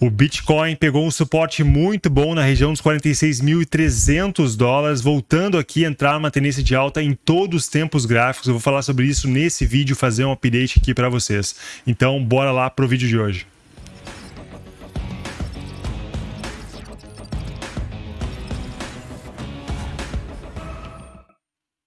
O Bitcoin pegou um suporte muito bom na região dos 46.300 dólares, voltando aqui a entrar numa tendência de alta em todos os tempos gráficos. Eu vou falar sobre isso nesse vídeo, fazer um update aqui para vocês. Então, bora lá para o vídeo de hoje.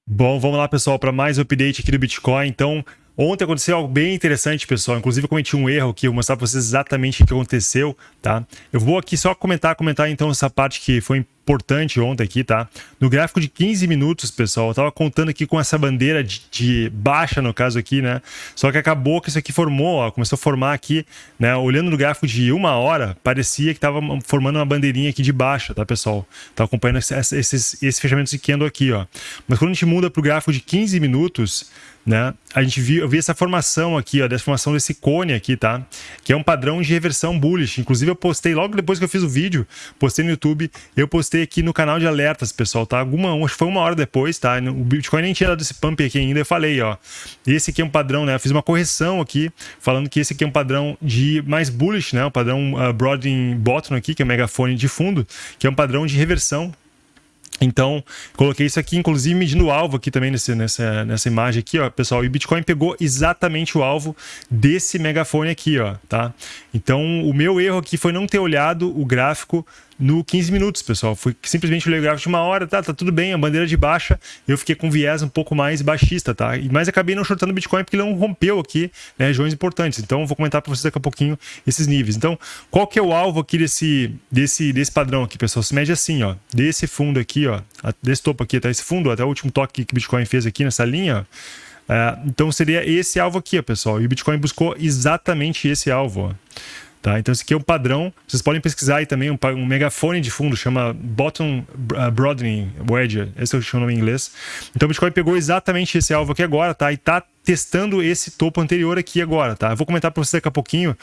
Bom, vamos lá, pessoal, para mais um update aqui do Bitcoin. Então, Ontem aconteceu algo bem interessante, pessoal. Inclusive, eu cometi um erro aqui, eu vou mostrar para vocês exatamente o que aconteceu, tá? Eu vou aqui só comentar, comentar então essa parte que foi importante ontem aqui, tá? No gráfico de 15 minutos, pessoal, eu tava contando aqui com essa bandeira de, de, baixa, no caso aqui, né? Só que acabou que isso aqui formou, ó, começou a formar aqui, né? Olhando no gráfico de uma hora, parecia que tava formando uma bandeirinha aqui de baixa, tá, pessoal? Tá acompanhando esse, esse, esse fechamento de candle aqui, ó. Mas quando a gente muda pro gráfico de 15 minutos, né? A gente viu, eu vi essa formação aqui, ó, dessa formação desse cone aqui, tá? Que é um padrão de reversão bullish. Inclusive eu postei logo depois que eu fiz o vídeo, postei no YouTube, eu postei aqui no canal de alertas, pessoal, tá? Alguma, acho que foi uma hora depois, tá? O Bitcoin nem tinha dado esse pump aqui ainda, eu falei, ó. Esse aqui é um padrão, né? Eu fiz uma correção aqui, falando que esse aqui é um padrão de mais bullish, né? O padrão uh, Broadening Bottom aqui, que é o megafone de fundo, que é um padrão de reversão então, coloquei isso aqui, inclusive medindo o alvo aqui também nesse, nessa, nessa imagem aqui, ó, pessoal. E o Bitcoin pegou exatamente o alvo desse megafone aqui, ó, tá? Então, o meu erro aqui foi não ter olhado o gráfico no 15 minutos, pessoal. Fui simplesmente o gráfico de uma hora, tá, tá tudo bem, a bandeira de baixa, eu fiquei com viés um pouco mais baixista, tá? Mas acabei não shortando o Bitcoin porque ele não rompeu aqui né, regiões importantes. Então, vou comentar para vocês daqui a pouquinho esses níveis. Então, qual que é o alvo aqui desse, desse, desse padrão aqui, pessoal? Se mede assim, ó, desse fundo aqui, ó, desse topo aqui, tá? Esse fundo, até o último toque que o Bitcoin fez aqui nessa linha, ó. É, então seria esse alvo aqui, ó, pessoal. E o Bitcoin buscou exatamente esse alvo. Ó. Tá? Então, esse aqui é um padrão. Vocês podem pesquisar aí também um, um megafone de fundo, chama Bottom uh, Broadening Wedge. Esse é o nome em inglês. Então, o Bitcoin pegou exatamente esse alvo aqui agora, tá? E tá testando esse topo anterior aqui agora, tá? Eu vou comentar para vocês daqui a pouquinho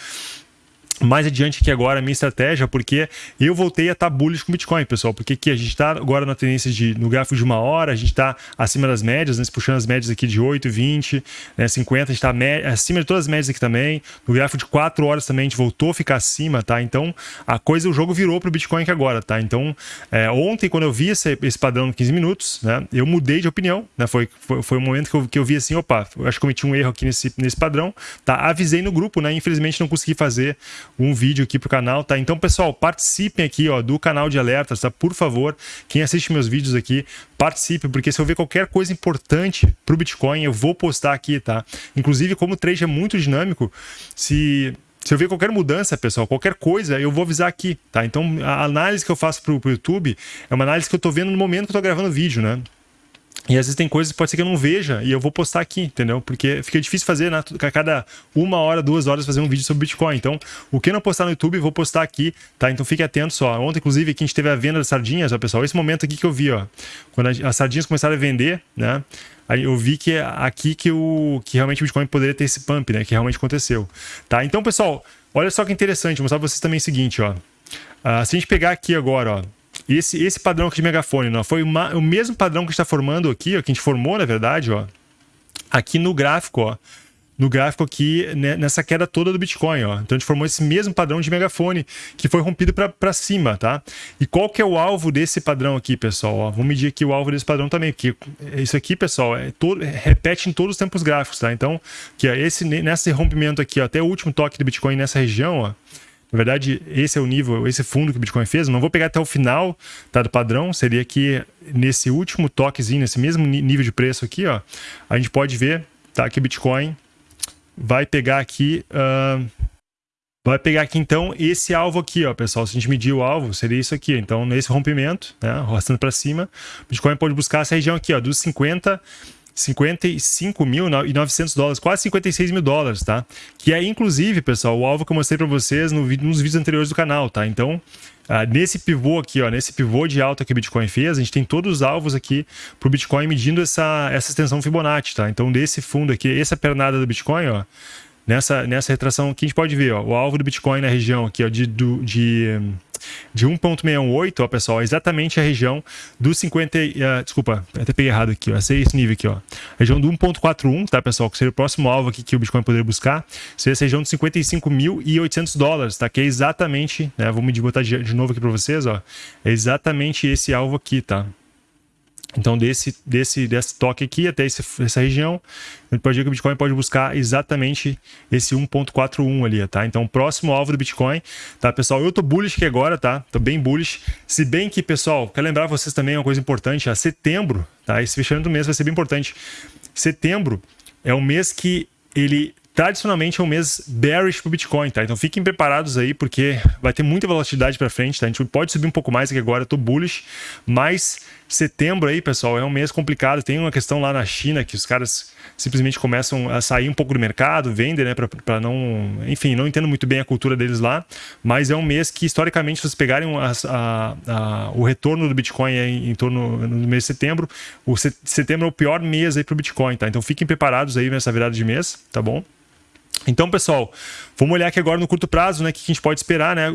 mais adiante aqui agora a minha estratégia, porque eu voltei a estar bullish com Bitcoin, pessoal, porque aqui a gente está agora na tendência de, no gráfico de uma hora, a gente está acima das médias, né, puxando as médias aqui de 8, 20, né, 50, a gente está acima de todas as médias aqui também, no gráfico de 4 horas também a gente voltou a ficar acima, tá? Então, a coisa, o jogo virou para o Bitcoin aqui agora, tá? Então, é, ontem, quando eu vi esse, esse padrão de 15 minutos, né, eu mudei de opinião, né, foi, foi, foi um momento que eu, que eu vi assim, opa, eu acho que cometi um erro aqui nesse, nesse padrão, tá? Avisei no grupo, né, infelizmente não consegui fazer um vídeo aqui pro canal, tá? Então, pessoal, participem aqui, ó, do canal de alertas, tá? Por favor, quem assiste meus vídeos aqui, participe, porque se eu ver qualquer coisa importante pro Bitcoin, eu vou postar aqui, tá? Inclusive, como o trade é muito dinâmico, se se eu ver qualquer mudança, pessoal, qualquer coisa, eu vou avisar aqui, tá? Então, a análise que eu faço pro, pro YouTube é uma análise que eu tô vendo no momento que eu tô gravando o vídeo, né? E às vezes tem coisas que pode ser que eu não veja e eu vou postar aqui, entendeu? Porque fica difícil fazer, né? A cada uma hora, duas horas fazer um vídeo sobre Bitcoin. Então, o que não postar no YouTube, vou postar aqui, tá? Então fique atento só. Ontem, inclusive, aqui a gente teve a venda das sardinhas, ó, pessoal. Esse momento aqui que eu vi, ó. Quando as sardinhas começaram a vender, né? Aí eu vi que é aqui que, o, que realmente o Bitcoin poderia ter esse pump, né? Que realmente aconteceu. Tá? Então, pessoal, olha só que interessante. Vou mostrar pra vocês também o seguinte, ó. Uh, se a gente pegar aqui agora, ó esse, esse padrão aqui de megafone, não, foi uma, o mesmo padrão que a gente está formando aqui, ó, que a gente formou, na verdade, ó, aqui no gráfico, ó, no gráfico aqui, né, nessa queda toda do Bitcoin, ó. Então a gente formou esse mesmo padrão de megafone que foi rompido para cima, tá? E qual que é o alvo desse padrão aqui, pessoal? Ó, vamos medir aqui o alvo desse padrão também, porque isso aqui, pessoal, é todo, repete em todos os tempos gráficos, tá? Então, que é esse, nesse rompimento aqui, ó, até o último toque do Bitcoin nessa região, ó, na verdade, esse é o nível, esse fundo que o Bitcoin fez. Não vou pegar até o final tá, do padrão. Seria que nesse último toquezinho, nesse mesmo nível de preço aqui, ó, a gente pode ver tá, que o Bitcoin vai pegar aqui. Uh, vai pegar aqui então esse alvo aqui, ó, pessoal. Se a gente medir o alvo, seria isso aqui. Então, nesse rompimento, né, arrastando para cima, o Bitcoin pode buscar essa região aqui, ó, dos 50 55.900 dólares, quase 56 mil dólares, tá? Que é, inclusive, pessoal, o alvo que eu mostrei para vocês no, nos vídeos anteriores do canal, tá? Então, uh, nesse pivô aqui, ó, nesse pivô de alta que o Bitcoin fez, a gente tem todos os alvos aqui para o Bitcoin medindo essa, essa extensão Fibonacci, tá? Então, desse fundo aqui, essa pernada do Bitcoin, ó, nessa, nessa retração aqui, a gente pode ver, ó, o alvo do Bitcoin na região aqui, ó, de, do, de de 1.618, ó, pessoal, é exatamente a região do 50, uh, desculpa, até peguei errado aqui, ó, esse nível aqui, ó, região do 1.41, tá, pessoal, que seria o próximo alvo aqui que o Bitcoin poderia buscar, seria essa região de 55.800 dólares, tá, que é exatamente, né, vou me botar de, de novo aqui para vocês, ó, é exatamente esse alvo aqui, tá, então, desse, desse, desse toque aqui até esse, essa região, a gente pode ver que o Bitcoin pode buscar exatamente esse 1.41 ali, tá? Então, próximo alvo do Bitcoin, tá, pessoal? Eu tô bullish aqui agora, tá? Tô bem bullish. Se bem que, pessoal, quero lembrar vocês também uma coisa importante, a setembro, tá? Esse fechamento do mês vai ser bem importante. Setembro é um mês que ele tradicionalmente é um mês bearish para o Bitcoin, tá? Então fiquem preparados aí, porque vai ter muita volatilidade para frente, tá? A gente pode subir um pouco mais aqui agora, tô bullish, mas setembro aí, pessoal, é um mês complicado. Tem uma questão lá na China que os caras simplesmente começam a sair um pouco do mercado, vendem, né, para não, enfim, não entendo muito bem a cultura deles lá, mas é um mês que historicamente, se vocês pegarem a, a, a, o retorno do Bitcoin em, em torno no mês de setembro, o setembro é o pior mês aí para o Bitcoin, tá? Então fiquem preparados aí nessa virada de mês, tá bom? Então, pessoal, vamos olhar aqui agora no curto prazo, né? O que a gente pode esperar, né?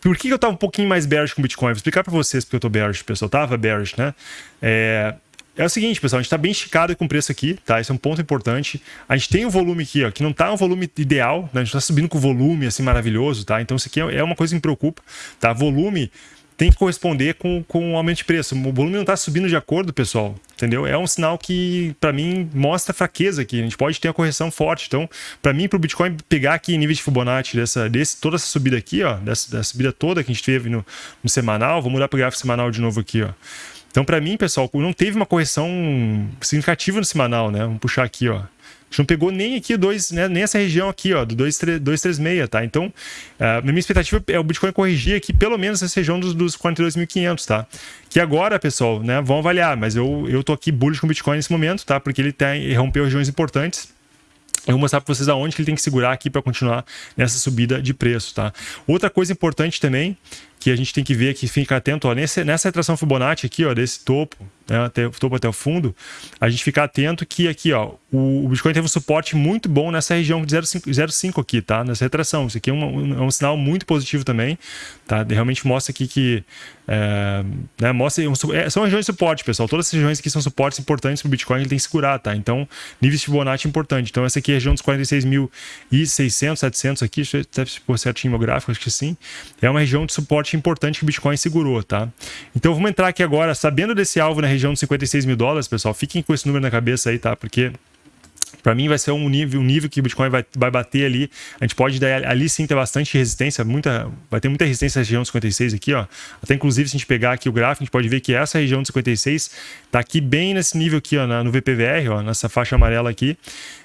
Por que eu estava um pouquinho mais bearish com o Bitcoin? Vou explicar para vocês porque eu estou bearish, pessoal. Tava bearish, né? É, é o seguinte, pessoal, a gente está bem esticado com o preço aqui, tá? Esse é um ponto importante. A gente tem um volume aqui, ó, que não está um volume ideal, né? A gente está subindo com volume, assim, maravilhoso, tá? Então isso aqui é uma coisa que me preocupa, tá? Volume tem que corresponder com, com o aumento de preço. O volume não está subindo de acordo, pessoal, entendeu? É um sinal que, para mim, mostra fraqueza aqui. A gente pode ter uma correção forte. Então, para mim, para o Bitcoin pegar aqui nível de Fibonacci, dessa, desse, toda essa subida aqui, ó, dessa, dessa subida toda que a gente teve no, no semanal, vou mudar para o gráfico semanal de novo aqui, ó. Então, para mim, pessoal, não teve uma correção significativa no semanal, né? Vamos puxar aqui, ó gente não pegou nem aqui dois, né, nem essa região aqui, ó, do 236, tá? Então, a minha expectativa é o Bitcoin corrigir aqui pelo menos essa região dos, dos 42.500, tá? Que agora, pessoal, né, vão avaliar, mas eu, eu tô aqui bullish com o Bitcoin nesse momento, tá? Porque ele, tem, ele rompeu regiões importantes. Eu vou mostrar para vocês aonde que ele tem que segurar aqui para continuar nessa subida de preço, tá? Outra coisa importante também que a gente tem que ver aqui, fica atento, ó, nesse, nessa retração Fibonacci aqui, ó, desse topo, né, até, topo até o fundo, a gente fica atento que aqui, ó, o, o Bitcoin teve um suporte muito bom nessa região de 0,5 aqui, tá? Nessa retração. Isso aqui é um, é um sinal muito positivo também, tá? Realmente mostra aqui que é, né, mostra, é, são regiões de suporte, pessoal. Todas essas regiões aqui são suportes importantes para o Bitcoin, ele tem que segurar, tá? Então, níveis de Fibonacci importante. Então, essa aqui é a região dos 46.600, 700 aqui, até pôr certinho meu gráfico, acho que sim. É uma região de suporte importante que o Bitcoin segurou, tá? Então vamos entrar aqui agora, sabendo desse alvo na região de 56 mil dólares, pessoal, fiquem com esse número na cabeça aí, tá? Porque para mim vai ser um nível, um nível que o Bitcoin vai, vai bater ali. A gente pode dar ali sim ter bastante resistência, muita, vai ter muita resistência na região de 56 aqui, ó. Até inclusive se a gente pegar aqui o gráfico, a gente pode ver que essa região de 56 tá aqui bem nesse nível aqui, ó, no VPVR, ó, nessa faixa amarela aqui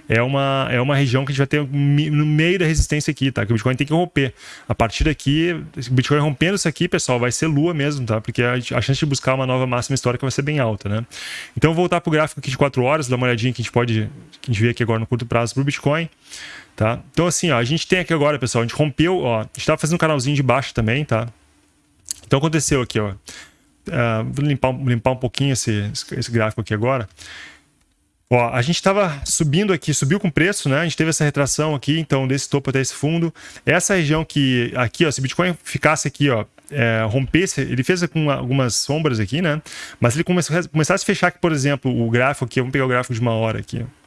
é uma, é uma região que a gente vai ter no meio da resistência aqui, tá? Que o Bitcoin tem que romper. A partir daqui, o Bitcoin rompendo isso aqui, pessoal, vai ser lua mesmo, tá? Porque a, a chance de buscar uma nova máxima histórica vai ser bem alta, né? Então, voltar para o gráfico aqui de 4 horas, dar uma olhadinha que a gente pode que a gente vê aqui agora no curto prazo para o Bitcoin. Tá? Então, assim, ó, a gente tem aqui agora, pessoal, a gente rompeu, ó, a gente estava fazendo um canalzinho de baixo também, tá? Então, aconteceu aqui, ó. Uh, vou limpar, limpar um pouquinho esse, esse gráfico aqui agora. Ó, a gente estava subindo aqui, subiu com preço, né? A gente teve essa retração aqui, então, desse topo até esse fundo. Essa região que, aqui, ó, se Bitcoin ficasse aqui, ó, é, rompesse, ele fez com algumas sombras aqui, né? Mas ele começasse a fechar aqui, por exemplo, o gráfico aqui, vamos pegar o gráfico de uma hora aqui, ó.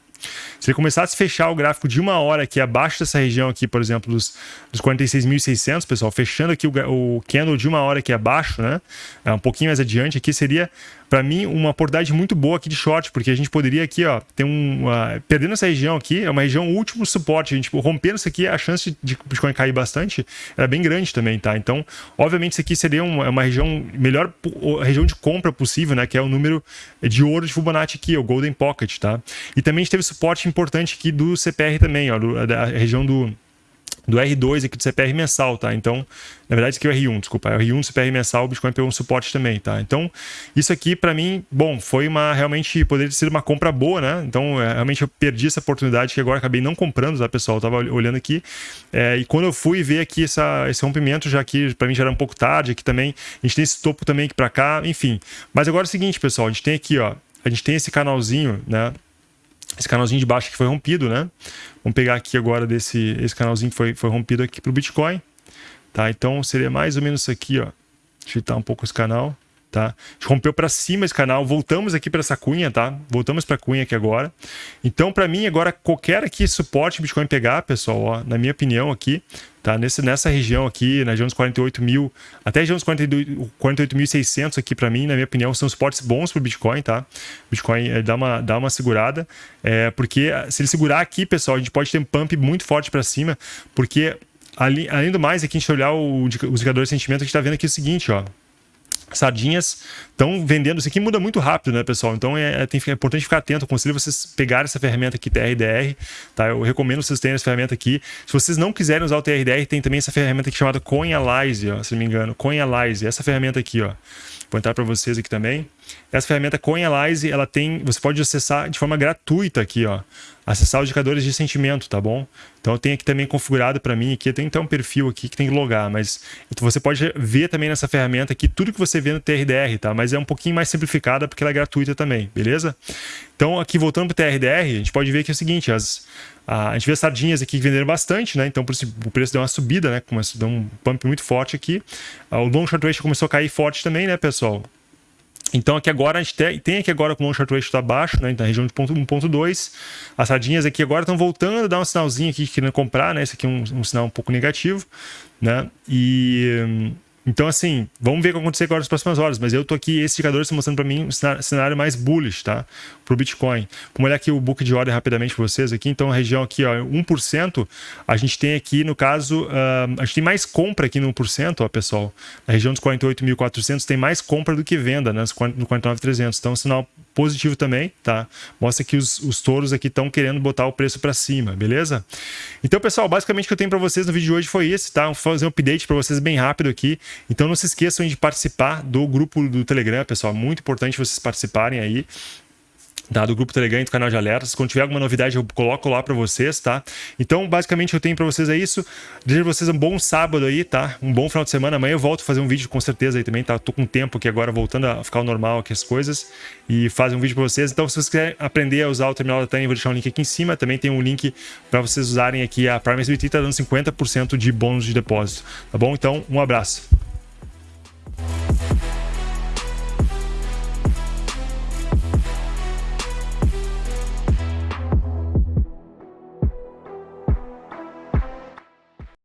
Se ele começasse a fechar o gráfico de uma hora aqui abaixo dessa região aqui, por exemplo, dos, dos 46.600, pessoal, fechando aqui o, o candle de uma hora aqui abaixo, né? É, um pouquinho mais adiante aqui, seria para mim, uma oportunidade muito boa aqui de short, porque a gente poderia aqui, ó, ter um. Uh, perdendo essa região aqui, é uma região último suporte. A gente, tipo, rompendo isso aqui, a chance de Bitcoin cair bastante era bem grande também, tá? Então, obviamente, isso aqui seria uma, uma região, melhor região de compra possível, né? Que é o número de ouro de Fibonacci aqui, o Golden Pocket, tá? E também a gente teve suporte importante aqui do CPR também, ó, do, da região do do R2 aqui do CPR mensal, tá? Então, na verdade, aqui é o R1, desculpa, é o R1 do CPR mensal, o Bitcoin pegou um suporte também, tá? Então, isso aqui para mim, bom, foi uma realmente poderia ter sido uma compra boa, né? Então, é, realmente eu perdi essa oportunidade que agora acabei não comprando, tá, pessoal? Eu tava olhando aqui é, e quando eu fui ver aqui essa, esse rompimento, já que para mim já era um pouco tarde, aqui também a gente tem esse topo também aqui para cá, enfim. Mas agora é o seguinte, pessoal, a gente tem aqui, ó, a gente tem esse canalzinho, né? Esse canalzinho de baixo que foi rompido, né? Vamos pegar aqui agora desse esse canalzinho que foi, foi rompido aqui para o Bitcoin, tá? Então seria mais ou menos isso aqui, ó. Digitar um pouco esse canal tá? Rompeu para cima esse canal, voltamos aqui para essa cunha, tá? Voltamos para cunha aqui agora. Então, para mim, agora, qualquer aqui suporte Bitcoin pegar, pessoal, ó, na minha opinião aqui, tá? Nesse, nessa região aqui, na região dos 48 mil, até a região dos 48.600 aqui, para mim, na minha opinião, são suportes bons para o Bitcoin, tá? Bitcoin é, dá, uma, dá uma segurada, é, porque se ele segurar aqui, pessoal, a gente pode ter um pump muito forte para cima, porque... Além do mais, aqui a gente olhar o, os indicadores de sentimento, a gente está vendo aqui o seguinte, ó sardinhas estão vendendo. Isso aqui muda muito rápido, né, pessoal? Então é, é, é importante ficar atento. Aconselho vocês pegarem essa ferramenta aqui, TRDR, tá? Eu recomendo vocês terem essa ferramenta aqui. Se vocês não quiserem usar o TRDR, tem também essa ferramenta aqui chamada CoinAlyze, ó, se não me engano. CoinAlyze, essa ferramenta aqui, ó. Vou entrar para vocês aqui também. Essa ferramenta CoinAlyze, ela tem, você pode acessar de forma gratuita aqui, ó. Acessar os indicadores de sentimento, tá bom? Então eu tenho aqui também configurado para mim aqui, tem então um perfil aqui que tem que logar, mas você pode ver também nessa ferramenta aqui tudo que você vê no TRDR, tá? Mas é um pouquinho mais simplificada porque ela é gratuita também, beleza? Então aqui voltando para o TRDR, a gente pode ver que é o seguinte, as, a, a gente vê as sardinhas aqui que venderam bastante, né? Então por isso o preço deu uma subida, né? Começou, deu um pump muito forte aqui. O long short ratio começou a cair forte também, né, pessoal? Então aqui agora a gente tem aqui agora com o long short ratio está baixo, né, na região de 1.2. As sardinhas aqui agora estão voltando a dar um sinalzinho aqui querendo comprar, né? Esse aqui é um, um sinal um pouco negativo, né? E então, assim, vamos ver o que acontecer agora nas próximas horas. Mas eu tô aqui, esse indicador está mostrando para mim um cenário mais bullish, tá? Para o Bitcoin. Vamos olhar aqui o book de ordem rapidamente para vocês aqui. Então, a região aqui, ó, 1%, a gente tem aqui, no caso, uh, a gente tem mais compra aqui no 1%, ó, pessoal. Na região dos 48.400 tem mais compra do que venda, né? No 49.300. Então, sinal positivo também, tá? Mostra que os, os touros aqui estão querendo botar o preço para cima, beleza? Então, pessoal, basicamente o que eu tenho para vocês no vídeo de hoje foi esse, tá? Vou fazer um update para vocês bem rápido aqui. Então não se esqueçam de participar do grupo do Telegram, pessoal. Muito importante vocês participarem aí tá? do grupo Telegram e do canal de alertas. Quando tiver alguma novidade, eu coloco lá para vocês, tá? Então, basicamente, eu tenho para vocês é isso. Desejo vocês um bom sábado aí, tá? Um bom final de semana. Amanhã eu volto a fazer um vídeo com certeza aí também, tá? Tô com tempo aqui agora, voltando a ficar normal aqui as coisas. E fazer um vídeo para vocês. Então, se vocês quiserem aprender a usar o terminal da Tânia, eu vou deixar um link aqui em cima. Também tem um link para vocês usarem aqui a Prime SBT, tá dando 50% de bônus de depósito, tá bom? Então, um abraço.